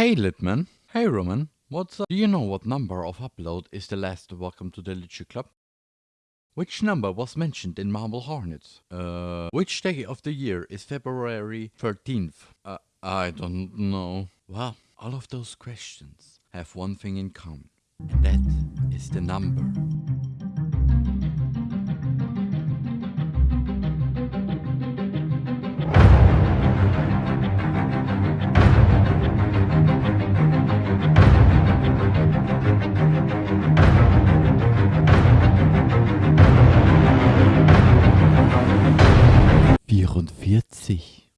Hey Litman. Hey Roman. What's up? Do you know what number of upload is the last Welcome to the Literature Club? Which number was mentioned in Marble Hornets? Uh, which day of the year is February 13th? Uh, I don't know. Well, all of those questions have one thing in common. And that is the number vierundvierzig.